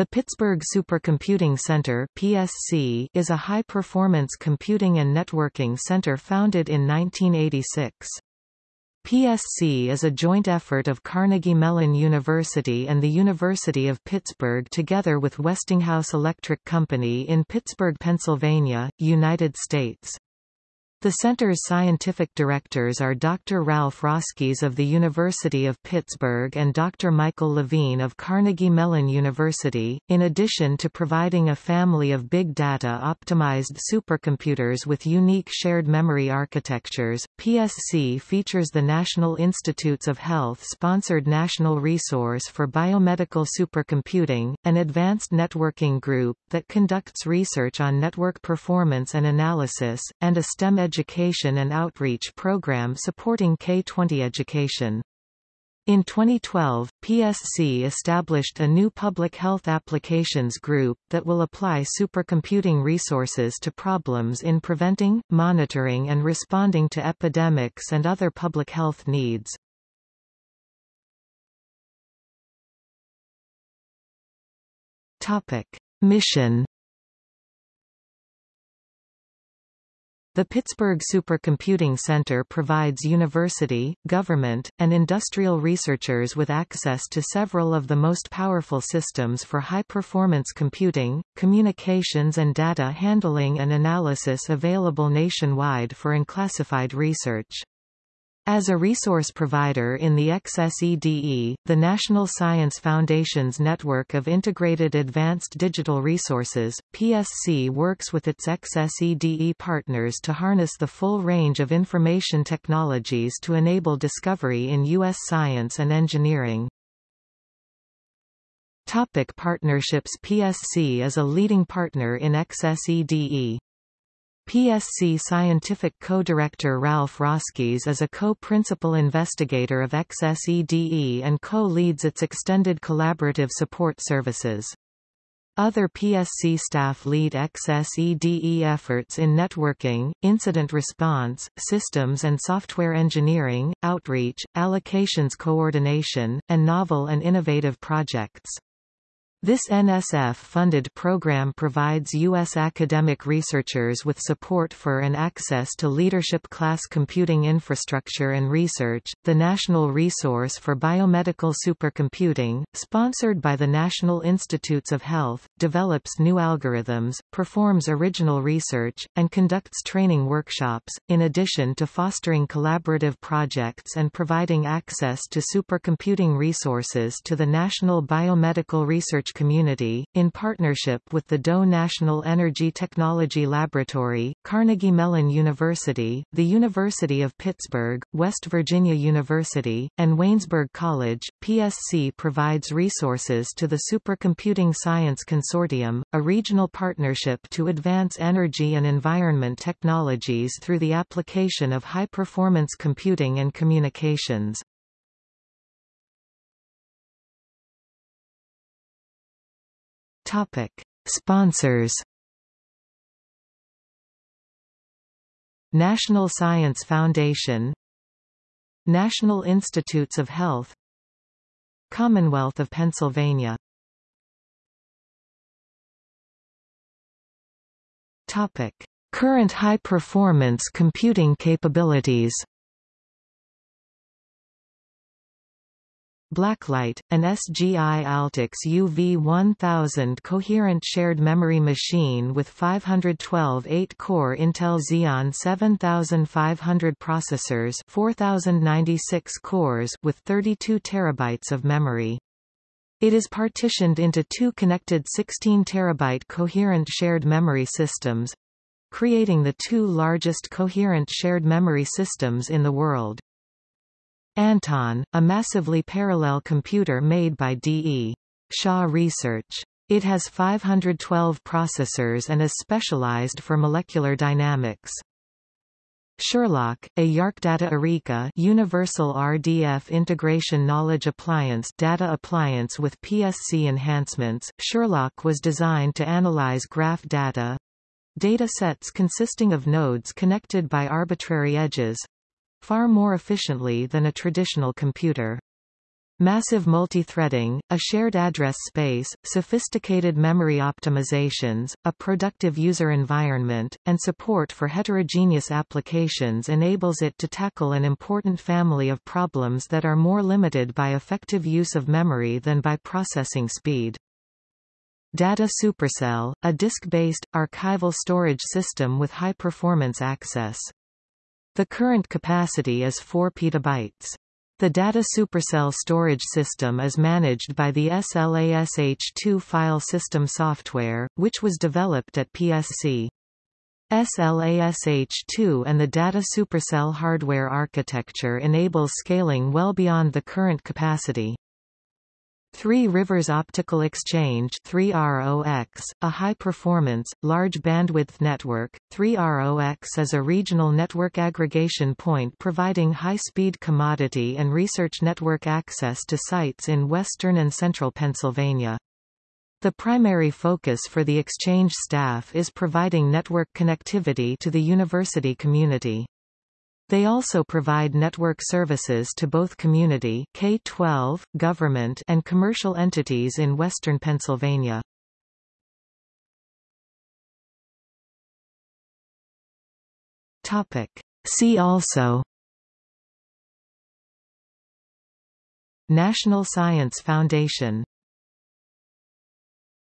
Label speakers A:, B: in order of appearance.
A: The Pittsburgh Supercomputing Center PSC is a high-performance computing and networking center founded in 1986. PSC is a joint effort of Carnegie Mellon University and the University of Pittsburgh together with Westinghouse Electric Company in Pittsburgh, Pennsylvania, United States. The center's scientific directors are Dr. Ralph Roskies of the University of Pittsburgh and Dr. Michael Levine of Carnegie Mellon University, in addition to providing a family of big data-optimized supercomputers with unique shared memory architectures. PSC features the National Institutes of Health-sponsored National Resource for Biomedical Supercomputing, an advanced networking group that conducts research on network performance and analysis, and a STEM education and outreach program supporting K-20 education. In 2012, PSC established a new public health applications group that will apply supercomputing resources to problems in preventing, monitoring and responding to epidemics and other public health needs. Topic: Mission The Pittsburgh Supercomputing Center provides university, government, and industrial researchers with access to several of the most powerful systems for high-performance computing, communications and data handling and analysis available nationwide for unclassified research. As a resource provider in the XSEDE, the National Science Foundation's network of integrated advanced digital resources, PSC works with its XSEDE partners to harness the full range of information technologies to enable discovery in U.S. science and engineering. Topic partnerships PSC is a leading partner in XSEDE. PSC scientific co-director Ralph Roskies is a co-principal investigator of XSEDE and co-leads its extended collaborative support services. Other PSC staff lead XSEDE efforts in networking, incident response, systems and software engineering, outreach, allocations coordination, and novel and innovative projects. This NSF-funded program provides U.S. academic researchers with support for and access to leadership class computing infrastructure and research. The National Resource for Biomedical Supercomputing, sponsored by the National Institutes of Health, develops new algorithms, performs original research, and conducts training workshops, in addition to fostering collaborative projects and providing access to supercomputing resources to the National Biomedical Research community, in partnership with the DOE National Energy Technology Laboratory, Carnegie Mellon University, the University of Pittsburgh, West Virginia University, and Waynesburg College. PSC provides resources to the Supercomputing Science Consortium, a regional partnership to advance energy and environment technologies through the application of high-performance computing and communications. Topic: Sponsors. National Science Foundation National Institutes of Health Commonwealth of Pennsylvania Topic: Current high-performance computing capabilities Blacklight, an SGI Altix UV1000 coherent shared memory machine with 512 8-core Intel Xeon 7500 processors 4096 cores with 32 terabytes of memory. It is partitioned into two connected 16 terabyte coherent shared memory systems, creating the two largest coherent shared memory systems in the world. Anton, a massively parallel computer made by D.E. Shaw Research. It has 512 processors and is specialized for molecular dynamics. Sherlock, a YARC Eureka Universal RDF Integration Knowledge Appliance data appliance with PSC enhancements, Sherlock was designed to analyze graph data data sets consisting of nodes connected by arbitrary edges far more efficiently than a traditional computer. Massive multithreading, a shared address space, sophisticated memory optimizations, a productive user environment, and support for heterogeneous applications enables it to tackle an important family of problems that are more limited by effective use of memory than by processing speed. Data Supercell, a disk-based, archival storage system with high-performance access. The current capacity is 4 petabytes. The Data Supercell storage system is managed by the SLASH2 file system software, which was developed at PSC. SLASH2 and the Data Supercell hardware architecture enables scaling well beyond the current capacity. Three Rivers Optical Exchange 3ROX, a high-performance, large-bandwidth network, 3ROX is a regional network aggregation point providing high-speed commodity and research network access to sites in western and central Pennsylvania. The primary focus for the exchange staff is providing network connectivity to the university community. They also provide network services to both community K-12, government and commercial entities in western Pennsylvania. Topic. See also National Science Foundation